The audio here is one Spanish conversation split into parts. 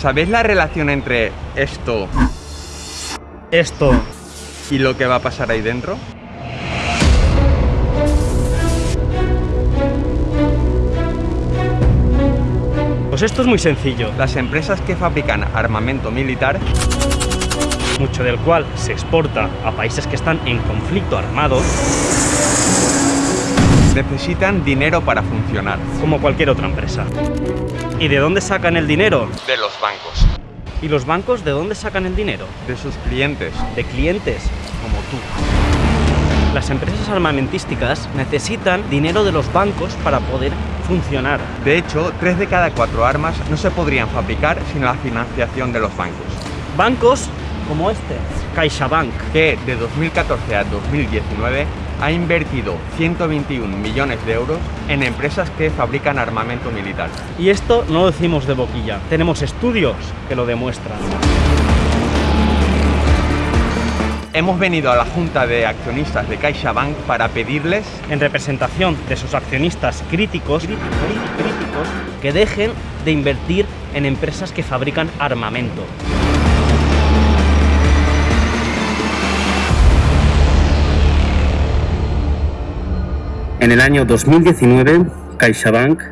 ¿Sabéis la relación entre esto Esto y lo que va a pasar ahí dentro? Pues esto es muy sencillo, Las empresas que fabrican armamento militar mucho del cual se exporta a países que están en conflicto armado, necesitan dinero para funcionar. como cualquier otra empresa. ¿Y de dónde sacan el dinero? De los bancos, ¿Y los bancos de dónde sacan el dinero? de sus clientes, De clientes, como tú. Las empresas armamentísticas necesitan dinero de los bancos para poder funcionar. De hecho, 3 de cada 4 armas no se podrían fabricar sin la financiación de los bancos, Bancos como este, CaixaBank, que de 2014 a 2019 ha invertido 121 millones de euros en empresas que fabrican armamento militar. Y esto no lo decimos de boquilla, tenemos estudios que lo demuestran. Hemos venido a la junta de accionistas de CaixaBank para pedirles En representación de sus accionistas críticos, críticos que dejen de invertir en empresas que fabrican armamento. En el año 2019, CaixaBank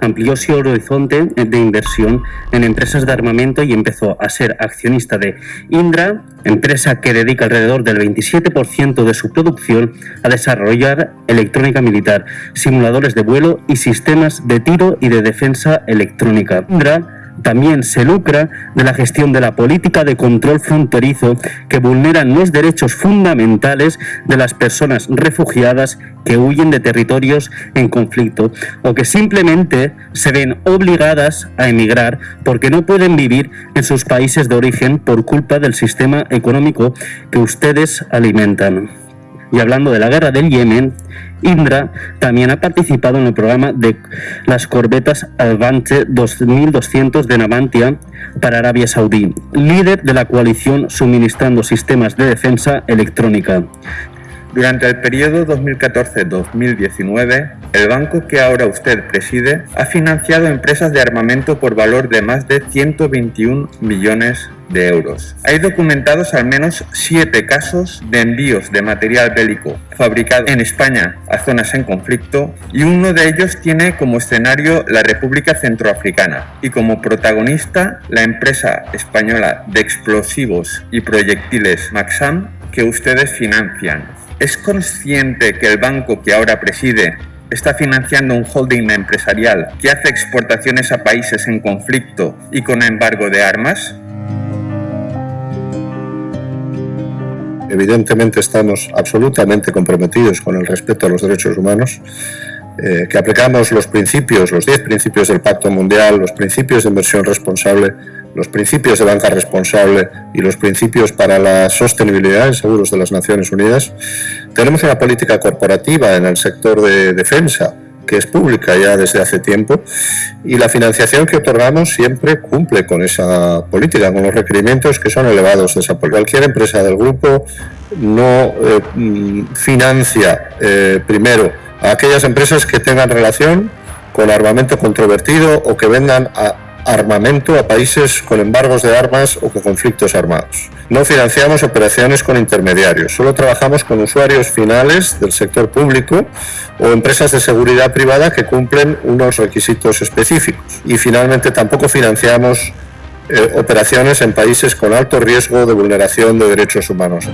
amplió su horizonte de inversión en empresas de armamento y empezó a ser accionista de Indra, empresa que dedica alrededor del 27% de su producción a desarrollar electrónica militar, simuladores de vuelo y sistemas de tiro y de defensa electrónica. También se lucra de la gestión de la política de control fronterizo que vulneran los derechos fundamentales de las personas refugiadas que huyen de territorios en conflicto o que simplemente se ven obligadas a emigrar porque no pueden vivir en sus países de origen por culpa del sistema económico que ustedes alimentan. Y hablando de la guerra del Yemen, Indra también ha participado en el programa de las corbetas Advance 2200 de Navantia para Arabia Saudí, líder de la coalición suministrando sistemas de defensa electrónica. Durante el periodo 2014-2019, el banco que ahora usted preside ha financiado empresas de armamento por valor de más de 121 millones de euros. Hay documentados al menos siete casos de envíos de material bélico fabricado en España a zonas en conflicto y uno de ellos tiene como escenario la República Centroafricana y como protagonista la empresa española de explosivos y proyectiles Maxam que ustedes financian. ¿Es consciente que el banco que ahora preside está financiando un holding empresarial que hace exportaciones a países en conflicto y con embargo de armas? Evidentemente estamos absolutamente comprometidos con el respeto a los derechos humanos, eh, que aplicamos los principios, los 10 principios del Pacto Mundial, los principios de inversión responsable, los principios de banca responsable y los principios para la sostenibilidad en seguros de las Naciones Unidas. Tenemos una política corporativa en el sector de defensa que es pública ya desde hace tiempo y la financiación que otorgamos siempre cumple con esa política, con los requerimientos que son elevados de esa. Cualquier empresa del grupo no eh, mm, financia eh, primero a aquellas empresas que tengan relación con armamento controvertido o que vendan a armamento a países con embargos de armas o con conflictos armados. No financiamos operaciones con intermediarios, solo trabajamos con usuarios finales del sector público o empresas de seguridad privada que cumplen unos requisitos específicos. Y finalmente tampoco financiamos eh, operaciones en países con alto riesgo de vulneración de derechos humanos.